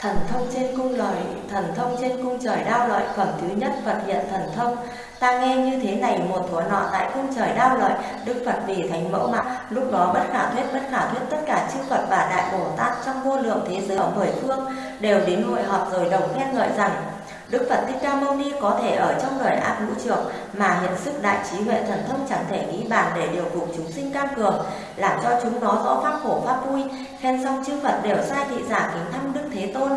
Thần thông trên cung lời, thần thông trên cung trời đao lợi, phẩm thứ nhất Phật hiện thần thông. Ta nghe như thế này một thuở nọ tại cung trời đao lợi, Đức Phật vì thánh mẫu mạng, lúc đó bất khả thuyết bất khả thuyết tất cả chư Phật và Đại Bồ Tát trong vô lượng thế giới ở mười phương đều đến hội họp rồi đồng khen ngợi rằng Đức Phật Thích Ca Mâu Ni có thể ở trong đời áp ngũ trược mà hiện sức đại trí huệ thần thông chẳng thể nghĩ bàn để điều phục chúng sinh cam cường, làm cho chúng nó rõ pháp khổ pháp vui, khen xong chư Phật đều sai thị giả kính thăm Đức Thế Tôn.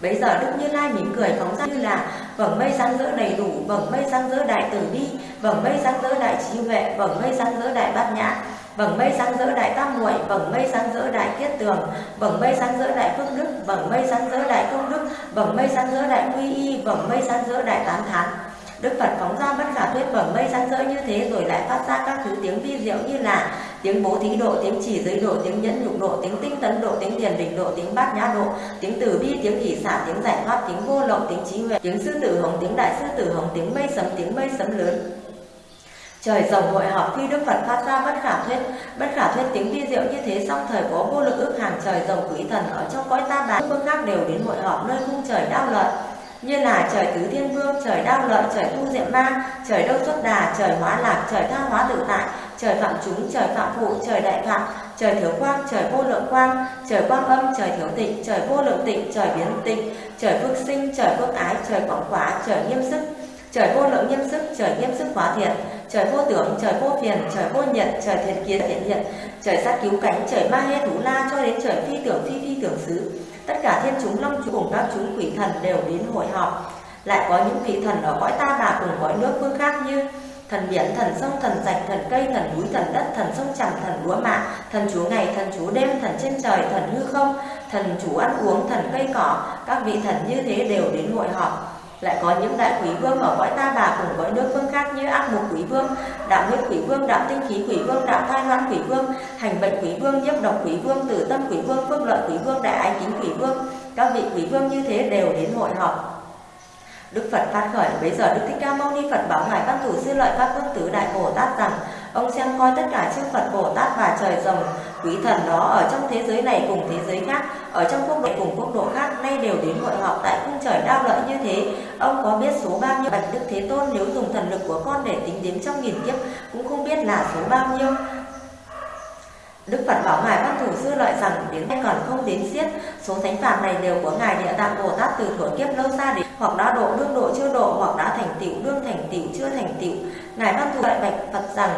Bây giờ Đức Như Lai mỉm cười phóng ra như là vầng mây sáng rỡ đầy đủ, vầng mây sáng rỡ đại từ bi, vầng mây sáng rỡ đại trí huệ, vầng mây sáng rỡ đại bát nhã, vầng mây sáng rỡ đại tam muội, vầng mây sáng rỡ đại kiết tường, vầng mây sáng rỡ đại phước đức, vầng mây sáng rỡ đại công đức, vầng mây sáng rỡ đại quy y, vầng mây sáng rỡ đại tán thán. Đức Phật phóng ra bất khả thuyết vầng mây sáng rỡ như thế rồi lại phát ra các thứ tiếng vi diệu như là tiếng bố thí độ, tiếng chỉ giới độ, tiếng nhẫn nhục độ, tiếng tinh tấn độ, tiếng thiền định độ, tiếng bát nhã độ, tiếng từ bi, tiếng hỷ xả, tiếng giải thoát, tiếng vô lậu, tiếng trí huệ, tiếng sư tử hồng, tiếng đại sư tử hồng, tiếng mây sấm, tiếng mây sấm lớn. Trời rồng hội họp khi Đức Phật phát ra bất khả thuyết, bất khả thuyết tiếng vi diệu như thế song thời có vô lượng ước hàng trời rồng quỷ thần ở trong cõi ta bà phương khác đều đến hội họp nơi cung trời đao lợi như là trời tứ thiên vương, trời đao lợi, trời tu diệm ma, trời đâu xuất đà, trời hóa lạc, trời tha hóa tự tại, trời phạm chúng, trời phạm phụ, trời đại phạm, trời thiếu quang, trời vô lượng quang, trời quang âm, trời thiếu tịnh, trời vô lượng tịnh, trời biến tịnh, trời phước sinh, trời phước ái, trời quảng quả, trời nghiêm sức, trời vô lượng nghiêm sức, trời nghiêm sức hóa thiện, trời vô tưởng, trời vô phiền, trời vô nhận, trời thiện kiến thiện hiện, trời sát cứu cánh, trời ma he thủ la cho đến trời phi tưởng phi phi tưởng xứ. Tất cả thiên chúng long chúng cùng các chúng quỷ thần đều đến hội họp. Lại có những vị thần ở cõi ta bà cùng cõi nước phương khác như thần biển thần sông thần rạch thần cây thần núi thần đất thần sông chẳng, thần lúa mạ thần chúa ngày thần chúa đêm thần trên trời thần hư không thần chủ ăn uống thần cây cỏ. Các vị thần như thế đều đến hội họp. Lại có những đại quý vương ở cõi ta bà cùng cõi nước phương khác như ác mục quý vương đạo huyết quý vương đạo tinh khí quý vương đạo thai loan quý vương hành bệnh quý vương nhiếp độc quý vương tử tâm quý vương phước lợi quý vương đại ái kính quý vương. Các vị quý vương như thế đều đến hội họp. Đức Phật phát khởi. Bây giờ Đức Thích Ca Mâu Ni Phật bảo ngài Văn Thủ Sư Lợi Pháp Vương Tứ Đại Bồ Tát rằng, ông xem coi tất cả chư Phật Bồ Tát và trời rồng, quý thần đó ở trong thế giới này cùng thế giới khác, ở trong quốc độ cùng quốc độ khác, nay đều đến hội họp tại cung trời đao lợi như thế. Ông có biết số bao nhiêu bạch Đức Thế Tôn nếu dùng thần lực của con để tính đếm trong nghìn kiếp, cũng không biết là số bao nhiêu. Đức Phật bảo Ngài Văn Thủ Sư lợi rằng đến nay còn không đến xiết, số thánh phàm này đều của Ngài Địa Tạng Bồ Tát từ thuở kiếp lâu xa đến hoặc đã độ đương độ chưa độ hoặc đã thành tựu đương thành tựu chưa thành tựu. Ngài Văn Thủ lợi bạch Phật rằng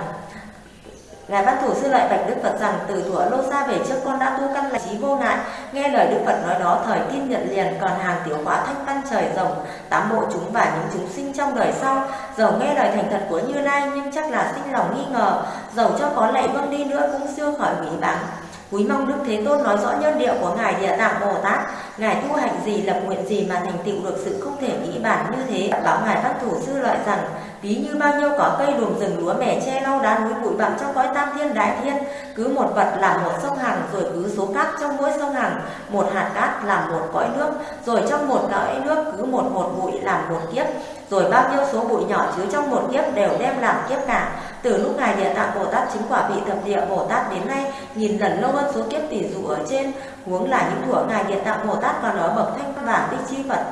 Ngài Văn Thủ Sư lợi bạch Đức Phật rằng từ thuở lâu xa về trước con đã tu căn lành trí vô ngại. Nghe lời Đức Phật nói đó thời tin nhận liền còn hàng tiểu hóa thanh văn trời rồng, tám bộ chúng và những chúng sinh trong đời sau. giờ nghe lời thành thật của Như Lai nhưng chắc là sinh lòng nghi ngờ, dầu cho có lạy vâng đi nữa cũng siêu khỏi hủy báng. Quý mong Đức Thế Tôn nói rõ nhân điệu của Ngài Địa Tạng Bồ Tát, Ngài tu hành gì, lập nguyện gì mà thành tựu được sự không thể nghĩ bản như thế. Bảo Ngài Văn Thủ Sư lợi rằng, ví như bao nhiêu cỏ cây đùm rừng lúa mẻ che lau đá núi bụi bặm trong cõi tam thiên đại thiên, cứ một vật làm một sông hằng, rồi cứ số cát trong mỗi sông hằng, một hạt cát làm một cõi nước, rồi trong một cõi nước cứ một một bụi làm một kiếp, rồi bao nhiêu số bụi nhỏ chứa trong một kiếp đều đem làm kiếp cả. Từ lúc Ngài Địa Tạng Bồ Tát chính quả vị thập địa Bồ Tát đến nay, nhìn lần lâu hơn số kiếp tỷ dụ ở trên, huống là những thuở Ngài Địa Tạng Bồ Tát còn ở bậc thanh bản bích chi Phật.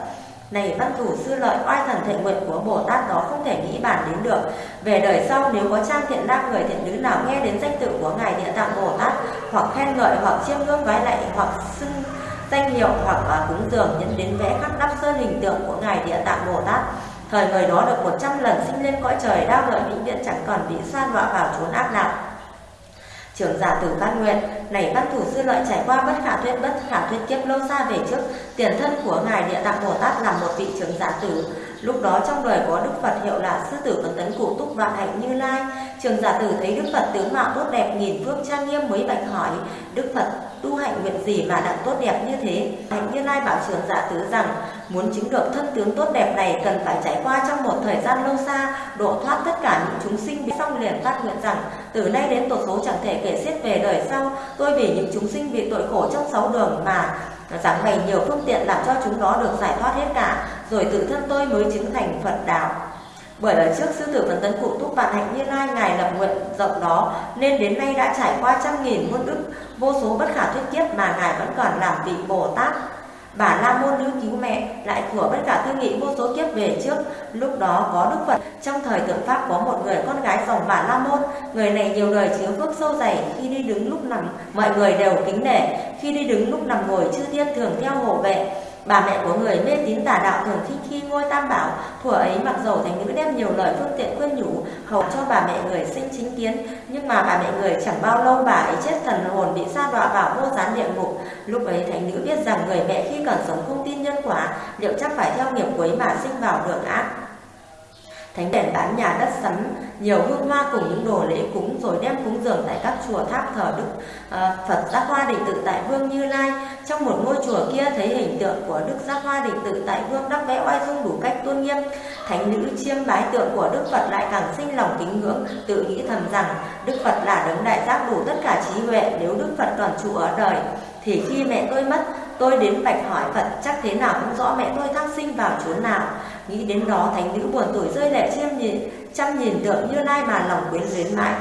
Này văn thủ sư lợi oai thần thệ nguyện của Bồ Tát đó không thể nghĩ bản đến được. Về đời sau nếu có trang thiện nam người thiện nữ nào nghe đến danh tự của Ngài Địa Tạng Bồ Tát hoặc khen ngợi hoặc chiêm ngưỡng vái lạy hoặc xưng danh hiệu hoặc à, cúng dường nhân đến vẽ khắc đắp sơn hình tượng của Ngài Địa Tạng Bồ Tát Thời người đó được 100 lần sinh lên cõi trời đau lợi vĩnh viễn chẳng còn bị san đọa vào chốn ác đạo. Trưởng giả tử phát nguyện, này văn thủ sư lợi trải qua bất khả thuyết bất khả thuyết kiếp lâu xa về trước, tiền thân của ngài địa tạng Bồ Tát là một vị trưởng giả tử. Lúc đó trong đời có Đức Phật hiệu là sư tử cẩn tấn cụ túc vạn hạnh như lai. Trường giả tử thấy Đức Phật tướng mạo tốt đẹp nghìn phước trang nghiêm mới bạch hỏi, Đức Phật tu hạnh nguyện gì mà đặng tốt đẹp như thế? Hạnh như lai bảo trường giả tử rằng, muốn chứng được thân tướng tốt đẹp này cần phải trải qua trong một thời gian lâu xa, độ thoát tất cả những chúng sinh bị xong liền phát nguyện rằng, từ nay đến tổ số chẳng thể kể xiết về đời sau, tôi vì những chúng sinh bị tội khổ trong sáu đường mà giảng bày nhiều phương tiện làm cho chúng nó được giải thoát hết cả, rồi tự thân tôi mới chứng thành Phật đạo. Bởi ở trước sư tử Phật Tấn Cụ Túc Vạn Hạnh Như Lai Ngài lập nguyện rộng đó nên đến nay đã trải qua trăm nghìn muôn ức vô số bất khả thuyết kiếp mà Ngài vẫn còn làm vị Bồ Tát. Bà La Môn nữ cứu mẹ lại thủa bất cả tư nghị vô số kiếp về trước. Lúc đó có Đức Phật trong thời tượng Pháp có một người con gái dòng bà La Môn. Người này nhiều đời chứa phước sâu dày khi đi đứng lúc nằm, mọi người đều kính nể. Khi đi đứng lúc nằm ngồi, chư thiên thường theo hộ vệ. Bà mẹ của người mê tín tà đạo thường thích khi ngôi tam bảo, thuở ấy mặc dầu thành nữ đem nhiều lời phương tiện khuyên nhủ, hầu cho bà mẹ người sinh chính kiến, nhưng mà bà mẹ người chẳng bao lâu bà ấy chết thần hồn bị sa đọa vào vô gián địa ngục. Lúc ấy thành nữ biết rằng người mẹ khi còn sống không tin nhân quả, liệu chắc phải theo nghiệp quấy mà sinh vào đường ác. Thánh đèn bán nhà đất sắm nhiều hương hoa cùng những đồ lễ cúng rồi đem cúng dường tại các chùa tháp thờ Đức à, Phật Giác Hoa Định Tự tại Vương Như Lai. Trong một ngôi chùa kia thấy hình tượng của Đức Giác Hoa Định Tự tại Vương đắp vẽ oai dung đủ cách tôn nghiêm. Thánh nữ chiêm bái tượng của Đức Phật lại càng sinh lòng kính ngưỡng, tự nghĩ thầm rằng Đức Phật là đấng đại giác đủ tất cả trí huệ nếu Đức Phật còn trụ ở đời thì khi mẹ tôi mất tôi đến bạch hỏi Phật chắc thế nào cũng rõ mẹ tôi thác sinh vào chốn nào nghĩ đến đó thánh nữ buồn tuổi rơi lệ chiêm nhìn, chăm nhìn tượng như lai mà lòng quyến luyến mãi.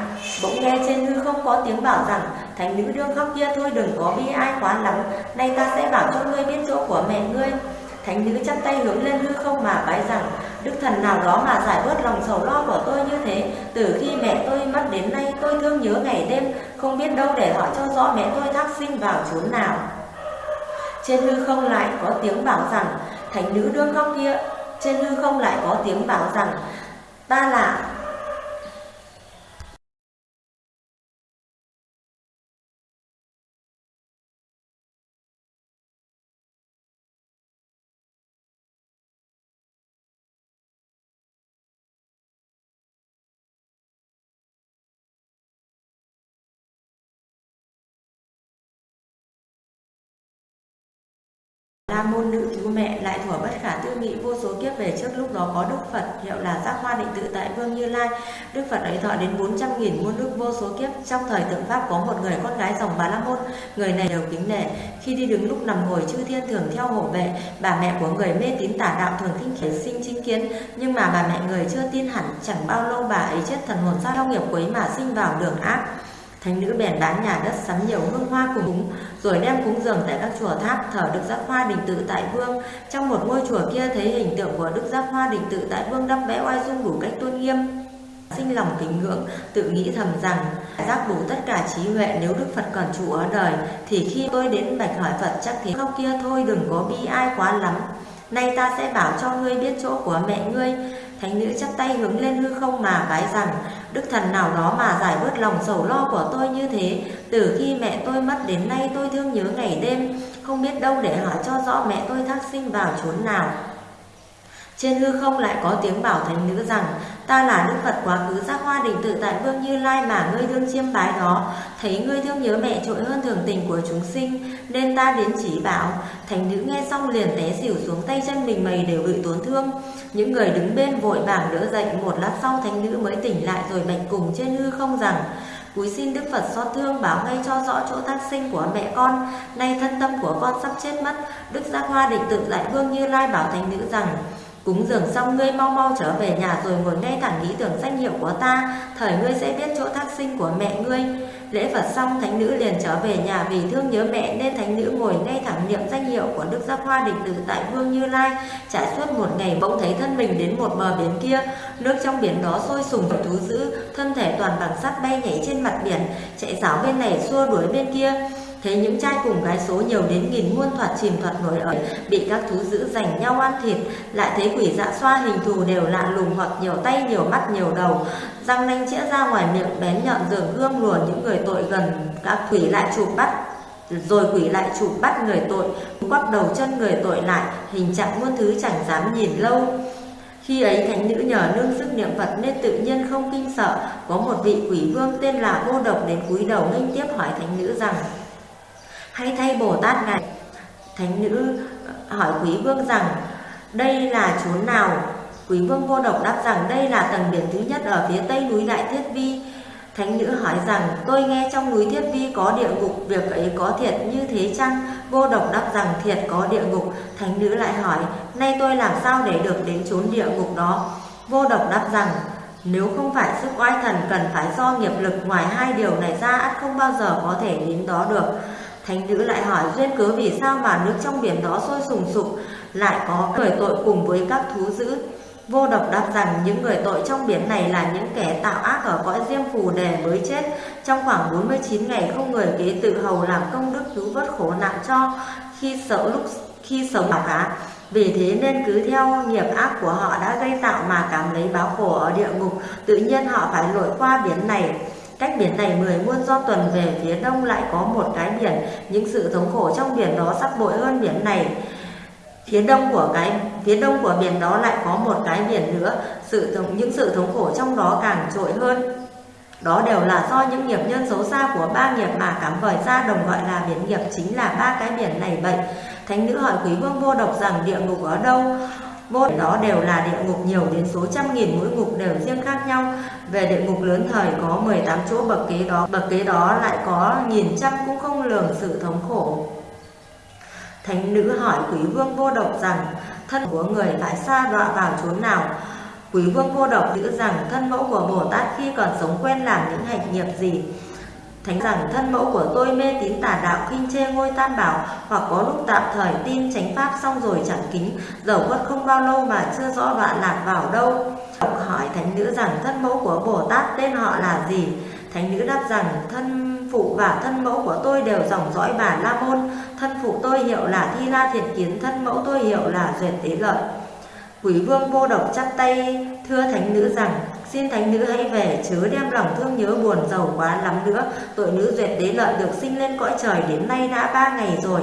Bỗng nghe trên hư không có tiếng bảo rằng thánh nữ đương khóc kia thôi, đừng có bi ai quá lắm. Nay ta sẽ bảo cho ngươi biết chỗ của mẹ ngươi. Thánh nữ chắp tay hướng lên hư không mà bái rằng, đức thần nào đó mà giải bớt lòng sầu lo của tôi như thế, từ khi mẹ tôi mất đến nay tôi thương nhớ ngày đêm, không biết đâu để hỏi cho rõ mẹ tôi thác sinh vào chốn nào. Trên hư không lại có tiếng bảo rằng thánh nữ đương khóc kia trên hư không lại có tiếng bảo rằng ta là La môn nữ cứu mẹ lại thuở bất khả tư nghị, vô số kiếp về trước lúc đó có Đức Phật, hiệu là giác hoa định tự tại Vương Như Lai. Đức Phật ấy thọ đến 400 nghìn muôn đức vô số kiếp. Trong thời tượng Pháp có một người con gái dòng Bà La Môn. Người này đều kính nể. Khi đi đứng lúc nằm ngồi, chư thiên thường theo hộ vệ. Bà mẹ của người mê tín tả đạo thường thinh khiển sinh chính kiến. Nhưng mà bà mẹ người chưa tin hẳn, chẳng bao lâu bà ấy chết thần hồn ra theo nghiệp quấy mà sinh vào đường ác. Thánh nữ bèn bán nhà đất sắm nhiều hương hoa cùng cúng, rồi đem cúng dường tại các chùa tháp thờ Đức Giác Hoa Đình Tự tại Vương. Trong một ngôi chùa kia thấy hình tượng của Đức Giác Hoa Đình Tự tại Vương đắp vẽ oai dung đủ cách tôn nghiêm. Sinh lòng kính ngưỡng, tự nghĩ thầm rằng giác đủ tất cả trí huệ nếu Đức Phật còn trụ ở đời, thì khi tôi đến bạch hỏi Phật chắc thế khóc kia thôi đừng có bi ai quá lắm. Nay ta sẽ bảo cho ngươi biết chỗ của mẹ ngươi. Thánh nữ chắp tay hướng lên hư không mà bái rằng Đức thần nào đó mà giải bớt lòng sầu lo của tôi như thế. Từ khi mẹ tôi mất đến nay tôi thương nhớ ngày đêm, Không biết đâu để hỏi cho rõ mẹ tôi thác sinh vào chốn nào. Trên hư không lại có tiếng bảo thánh nữ rằng Ta là Đức Phật quá khứ, giác hoa đỉnh tự tại Vương Như Lai mà ngươi thương chiêm bái đó Thấy ngươi thương nhớ mẹ trội hơn thường tình của chúng sinh, Nên ta đến chỉ bảo. Thánh nữ nghe xong liền té xỉu xuống tay chân mình mày đều bị tổn thương. Những người đứng bên vội vàng đỡ dậy, Một lát sau thánh nữ mới tỉnh lại rồi bạch cùng trên hư không rằng, Cúi xin Đức Phật xót thương bảo ngay cho rõ chỗ thác sinh của mẹ con. Nay thân tâm của con sắp chết mất, Đức Giác Hoa định tự lại Vương Như Lai bảo thánh nữ rằng Cúng dường xong ngươi mau mau trở về nhà rồi ngồi ngay thẳng nghĩ tưởng danh hiệu của ta, thời ngươi sẽ biết chỗ thác sinh của mẹ ngươi. Lễ Phật xong, thánh nữ liền trở về nhà vì thương nhớ mẹ nên thánh nữ ngồi ngay thẳng niệm danh hiệu của Đức Giác Hoa Định Tử tại Vương Như Lai. Trải suốt một ngày bỗng thấy thân mình đến một bờ biển kia, nước trong biển đó sôi sùng và thú dữ, thân thể toàn bằng sắt bay nhảy trên mặt biển, chạy ráo bên này xua đuổi bên kia thấy những trai cùng gái số nhiều đến nghìn muôn thoạt chìm thoạt nổi ở bị các thú dữ giành nhau ăn thịt. Lại thấy quỷ dạ xoa hình thù đều lạ lùng hoặc nhiều tay, nhiều mắt, nhiều đầu. Răng nanh chĩa ra ngoài miệng, bén nhọn dường gươm lùa những người tội gần. Các quỷ lại chụp bắt, rồi quỷ lại chụp bắt người tội. Quắp đầu chân người tội lại, hình trạng muôn thứ chẳng dám nhìn lâu. Khi ấy thánh nữ nhờ nương sức niệm Phật nên tự nhiên không kinh sợ. Có một vị quỷ vương tên là vô độc đến cúi đầu nghênh tiếp hỏi thánh nữ rằng hay thay Bồ Tát này, Thánh nữ ờ, hỏi quý vương rằng đây là chốn nào? Quý vương vô độc đáp rằng đây là tầng biển thứ nhất ở phía tây núi Đại Thiết Vi. Thánh nữ hỏi rằng tôi nghe trong núi Thiết Vi có địa ngục Việc ấy có thiệt như thế chăng? Vô độc đáp rằng thiệt có địa ngục. Thánh nữ lại hỏi Nay tôi làm sao để được đến chốn địa ngục đó? Vô độc đáp rằng, nếu không phải sức oai thần cần phải do nghiệp lực ngoài hai điều này ra ắt không bao giờ có thể đến đó được. Thánh nữ lại hỏi duyên cớ vì sao mà nước trong biển đó sôi sùng sục lại có người tội cùng với các thú dữ. Vô độc đáp rằng những người tội trong biển này là những kẻ tạo ác ở cõi diêm phù đề mới chết. Trong khoảng 49 ngày không người kế tự hầu làm công đức cứu vớt khổ nạn cho khi sợ lúc khi sống bảo cá. Vì thế nên cứ theo nghiệp ác của họ đã gây tạo mà cảm lấy báo khổ ở địa ngục, tự nhiên họ phải lội qua biển này. Cách biển này 10 muôn do tuần về phía đông lại có một cái biển, những sự thống khổ trong biển đó sắp bội hơn biển này. Phía đông của cái phía đông của biển đó lại có một cái biển nữa, sự thống, những sự thống khổ trong đó càng trội hơn. Đó đều là do những nghiệp nhân xấu xa của ba nghiệp mà cảm vời ra đồng gọi là biển nghiệp chính là ba cái biển này vậy. Thánh nữ hỏi quý vương vô độc rằng địa ngục ở đâu? Vô đó đều là địa ngục nhiều đến số trăm nghìn mỗi ngục đều riêng khác nhau. Về địa ngục lớn thời có 18 chỗ bậc kế đó, bậc kế đó lại có nghìn trăm cũng không lường sự thống khổ. Thánh nữ hỏi quý vương vô độc rằng thân của người lại xa đọa vào chốn nào? Quý vương vô độc giữ rằng thân mẫu của Bồ Tát khi còn sống quen làm những hành nghiệp gì? Thánh rằng thân mẫu của tôi mê tín tà đạo khinh chê ngôi tam bảo hoặc có lúc tạm thời tin chánh pháp xong rồi chẳng kính dầu quất không bao lâu mà chưa rõ đoạn lạc vào đâu hỏi thánh nữ rằng, thân mẫu của Bồ Tát tên họ là gì? Thánh nữ đáp rằng, thân phụ và thân mẫu của tôi đều dòng dõi bà La Môn. Thân phụ tôi hiệu là Thi La Thiện Kiến, thân mẫu tôi hiệu là Duyệt Tế Lợi Quỷ vương vô độc chắp tay, thưa thánh nữ rằng, Xin thánh nữ hãy về chớ đem lòng thương nhớ buồn giàu quá lắm nữa. Tội nữ duyệt đế lợi được sinh lên cõi trời đến nay đã ba ngày rồi.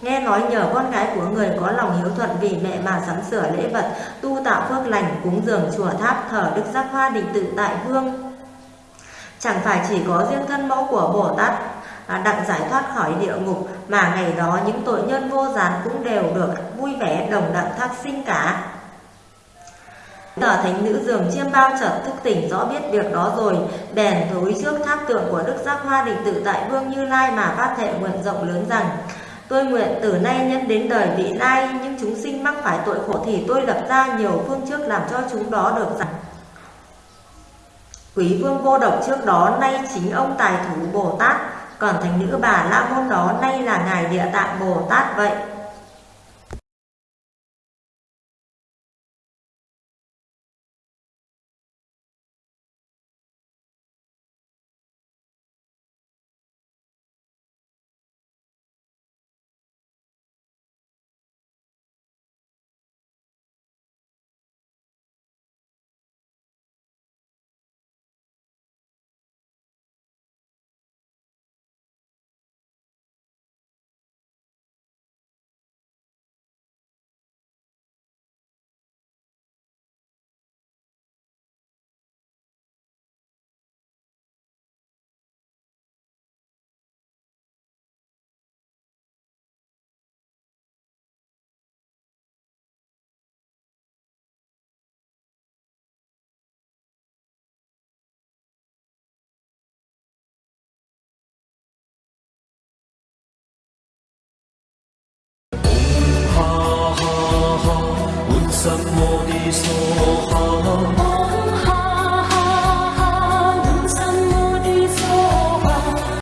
Nghe nói nhờ con gái của người có lòng hiếu thuận vì mẹ mà sắm sửa lễ vật Tu tạo phước lành cúng dường chùa tháp thờ đức giác hoa định tự tại vương. Chẳng phải chỉ có riêng thân mẫu của Bồ Tát à, đặng giải thoát khỏi địa ngục mà ngày đó những tội nhân vô gián cũng đều được vui vẻ đồng đặng thác sinh cả. Tờ thánh nữ dường chiêm bao chợt thức tỉnh rõ biết việc đó rồi, bèn thối trước tháp tượng của Đức Giác Hoa Định Tự tại Vương Như Lai mà phát thệ nguyện rộng lớn rằng Tôi nguyện từ nay nhân đến đời vị lai, những chúng sinh mắc phải tội khổ thì tôi lập ra nhiều phương trước làm cho chúng đó được giải. Quý vương vô độc trước đó nay chính ông tài thủ Bồ Tát, còn thánh nữ bà La Môn đó nay là Ngài Địa Tạng Bồ Tát vậy. 什么的说好？